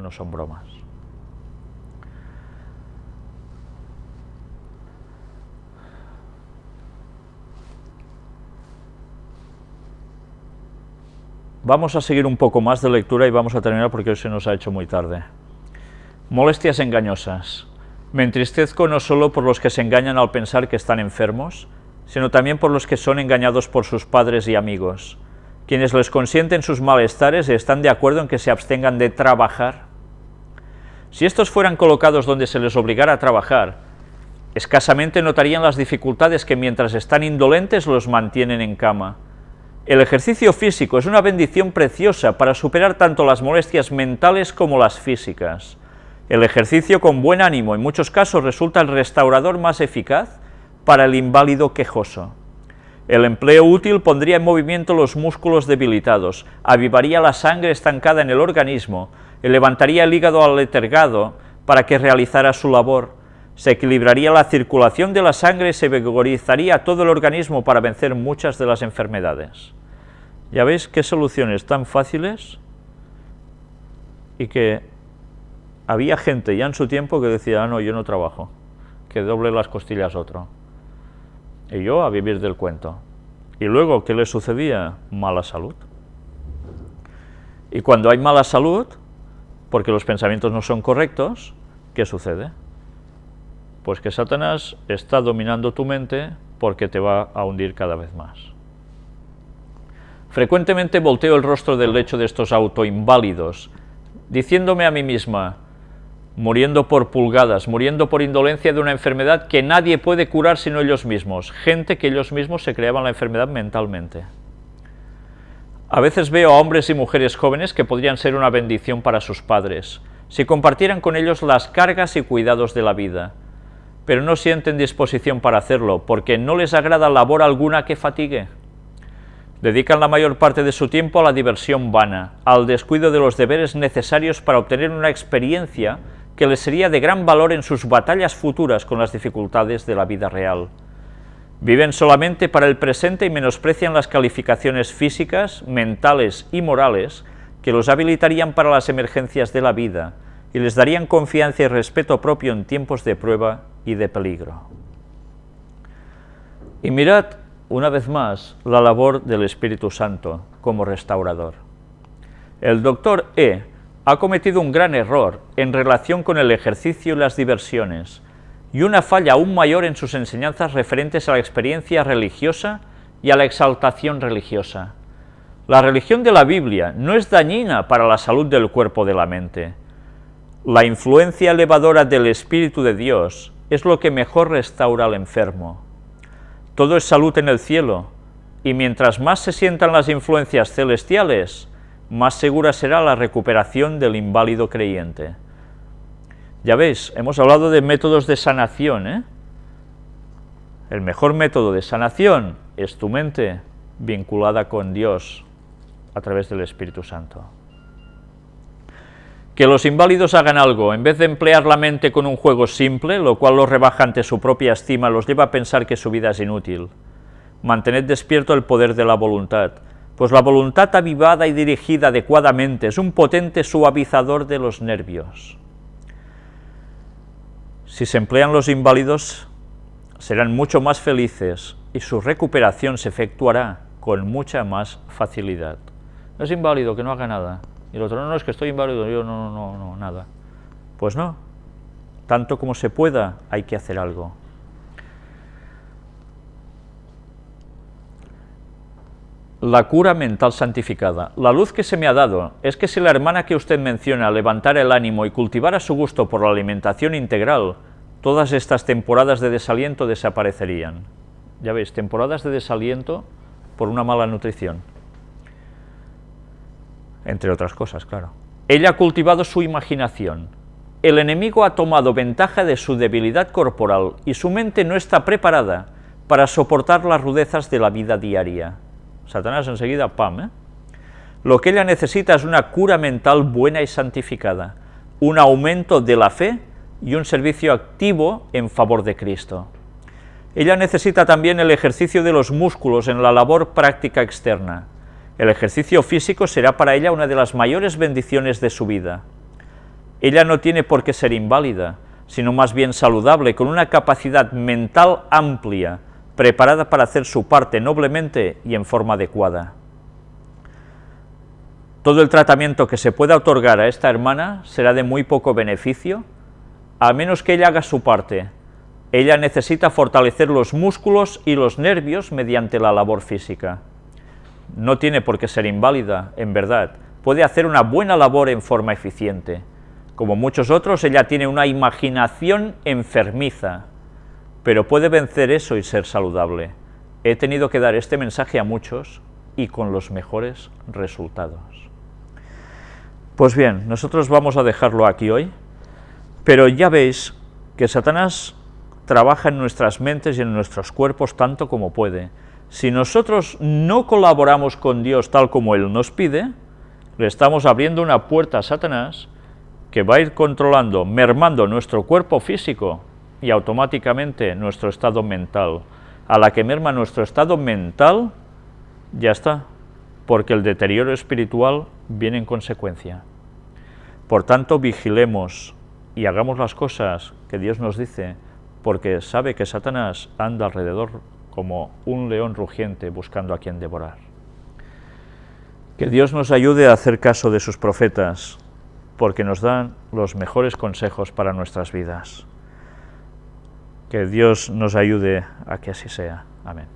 no son bromas. Vamos a seguir un poco más de lectura y vamos a terminar porque hoy se nos ha hecho muy tarde. Molestias engañosas. Me entristezco no solo por los que se engañan al pensar que están enfermos, sino también por los que son engañados por sus padres y amigos, quienes les consienten sus malestares y están de acuerdo en que se abstengan de trabajar. Si estos fueran colocados donde se les obligara a trabajar, escasamente notarían las dificultades que mientras están indolentes los mantienen en cama, el ejercicio físico es una bendición preciosa para superar tanto las molestias mentales como las físicas. El ejercicio con buen ánimo en muchos casos resulta el restaurador más eficaz para el inválido quejoso. El empleo útil pondría en movimiento los músculos debilitados, avivaría la sangre estancada en el organismo, levantaría el hígado aletergado para que realizara su labor, se equilibraría la circulación de la sangre y se vigorizaría todo el organismo para vencer muchas de las enfermedades. Ya veis qué soluciones tan fáciles y que había gente ya en su tiempo que decía, ah, no, yo no trabajo, que doble las costillas otro. Y yo a vivir del cuento. Y luego, ¿qué le sucedía? Mala salud. Y cuando hay mala salud, porque los pensamientos no son correctos, ¿qué sucede? Pues que Satanás está dominando tu mente porque te va a hundir cada vez más. Frecuentemente volteo el rostro del lecho de estos autoinválidos, diciéndome a mí misma, muriendo por pulgadas, muriendo por indolencia de una enfermedad que nadie puede curar sino ellos mismos, gente que ellos mismos se creaban la enfermedad mentalmente. A veces veo a hombres y mujeres jóvenes que podrían ser una bendición para sus padres, si compartieran con ellos las cargas y cuidados de la vida, pero no sienten disposición para hacerlo, porque no les agrada labor alguna que fatigue. Dedican la mayor parte de su tiempo a la diversión vana, al descuido de los deberes necesarios para obtener una experiencia que les sería de gran valor en sus batallas futuras con las dificultades de la vida real. Viven solamente para el presente y menosprecian las calificaciones físicas, mentales y morales que los habilitarían para las emergencias de la vida y les darían confianza y respeto propio en tiempos de prueba y de peligro. Y mirad, una vez más, la labor del Espíritu Santo como restaurador. El doctor E ha cometido un gran error en relación con el ejercicio y las diversiones, y una falla aún mayor en sus enseñanzas referentes a la experiencia religiosa y a la exaltación religiosa. La religión de la Biblia no es dañina para la salud del cuerpo de la mente. La influencia elevadora del Espíritu de Dios es lo que mejor restaura al enfermo. Todo es salud en el cielo, y mientras más se sientan las influencias celestiales, más segura será la recuperación del inválido creyente. Ya veis, hemos hablado de métodos de sanación, ¿eh? El mejor método de sanación es tu mente vinculada con Dios a través del Espíritu Santo. Que los inválidos hagan algo, en vez de emplear la mente con un juego simple, lo cual los rebaja ante su propia estima, los lleva a pensar que su vida es inútil. Mantened despierto el poder de la voluntad, pues la voluntad avivada y dirigida adecuadamente es un potente suavizador de los nervios. Si se emplean los inválidos, serán mucho más felices y su recuperación se efectuará con mucha más facilidad. No es inválido, que no haga nada. Y el otro, no, no, es que estoy inválido, yo no, no, no, no, nada. Pues no, tanto como se pueda hay que hacer algo. La cura mental santificada. La luz que se me ha dado es que si la hermana que usted menciona levantara el ánimo y cultivara su gusto por la alimentación integral, todas estas temporadas de desaliento desaparecerían. Ya veis, temporadas de desaliento por una mala nutrición entre otras cosas, claro. Ella ha cultivado su imaginación. El enemigo ha tomado ventaja de su debilidad corporal y su mente no está preparada para soportar las rudezas de la vida diaria. Satanás enseguida, pam, ¿eh? Lo que ella necesita es una cura mental buena y santificada, un aumento de la fe y un servicio activo en favor de Cristo. Ella necesita también el ejercicio de los músculos en la labor práctica externa, el ejercicio físico será para ella una de las mayores bendiciones de su vida. Ella no tiene por qué ser inválida, sino más bien saludable, con una capacidad mental amplia, preparada para hacer su parte noblemente y en forma adecuada. Todo el tratamiento que se pueda otorgar a esta hermana será de muy poco beneficio, a menos que ella haga su parte. Ella necesita fortalecer los músculos y los nervios mediante la labor física. No tiene por qué ser inválida, en verdad, puede hacer una buena labor en forma eficiente. Como muchos otros, ella tiene una imaginación enfermiza, pero puede vencer eso y ser saludable. He tenido que dar este mensaje a muchos y con los mejores resultados. Pues bien, nosotros vamos a dejarlo aquí hoy, pero ya veis que Satanás trabaja en nuestras mentes y en nuestros cuerpos tanto como puede. Si nosotros no colaboramos con Dios tal como Él nos pide, le estamos abriendo una puerta a Satanás que va a ir controlando, mermando nuestro cuerpo físico y automáticamente nuestro estado mental. A la que merma nuestro estado mental, ya está, porque el deterioro espiritual viene en consecuencia. Por tanto, vigilemos y hagamos las cosas que Dios nos dice, porque sabe que Satanás anda alrededor como un león rugiente buscando a quien devorar. Que Dios nos ayude a hacer caso de sus profetas, porque nos dan los mejores consejos para nuestras vidas. Que Dios nos ayude a que así sea. Amén.